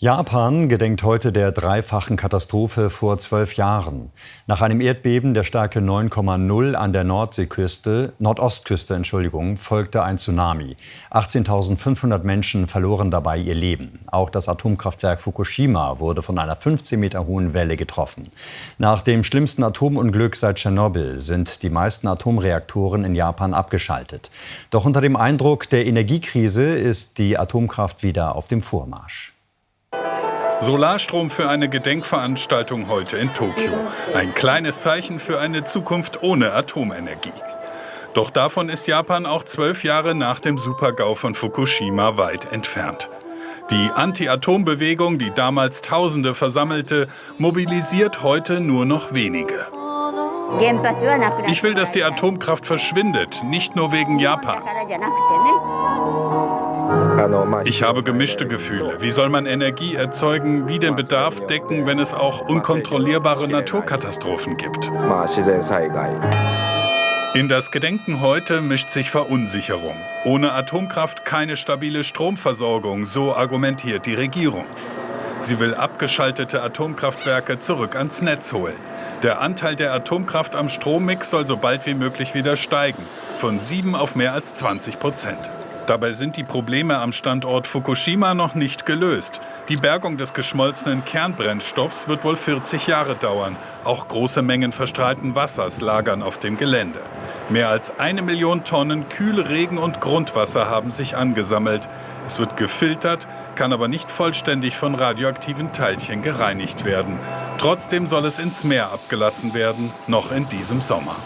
Japan gedenkt heute der dreifachen Katastrophe vor zwölf Jahren. Nach einem Erdbeben der Stärke 9,0 an der Nordseeküste, Nordostküste, Entschuldigung, folgte ein Tsunami. 18.500 Menschen verloren dabei ihr Leben. Auch das Atomkraftwerk Fukushima wurde von einer 15 Meter hohen Welle getroffen. Nach dem schlimmsten Atomunglück seit Tschernobyl sind die meisten Atomreaktoren in Japan abgeschaltet. Doch unter dem Eindruck der Energiekrise ist die Atomkraft wieder auf dem Vormarsch. Solarstrom für eine Gedenkveranstaltung heute in Tokio. Ein kleines Zeichen für eine Zukunft ohne Atomenergie. Doch davon ist Japan auch zwölf Jahre nach dem Supergau von Fukushima weit entfernt. Die Anti-Atom-Bewegung, die damals Tausende versammelte, mobilisiert heute nur noch wenige. Ich will, dass die Atomkraft verschwindet, nicht nur wegen Japan. Ich habe gemischte Gefühle. Wie soll man Energie erzeugen, wie den Bedarf decken, wenn es auch unkontrollierbare Naturkatastrophen gibt? In das Gedenken heute mischt sich Verunsicherung. Ohne Atomkraft keine stabile Stromversorgung, so argumentiert die Regierung. Sie will abgeschaltete Atomkraftwerke zurück ans Netz holen. Der Anteil der Atomkraft am Strommix soll so bald wie möglich wieder steigen, von 7 auf mehr als 20 Prozent. Dabei sind die Probleme am Standort Fukushima noch nicht gelöst. Die Bergung des geschmolzenen Kernbrennstoffs wird wohl 40 Jahre dauern. Auch große Mengen verstrahlten Wassers lagern auf dem Gelände. Mehr als eine Million Tonnen Kühlregen und Grundwasser haben sich angesammelt. Es wird gefiltert, kann aber nicht vollständig von radioaktiven Teilchen gereinigt werden. Trotzdem soll es ins Meer abgelassen werden, noch in diesem Sommer.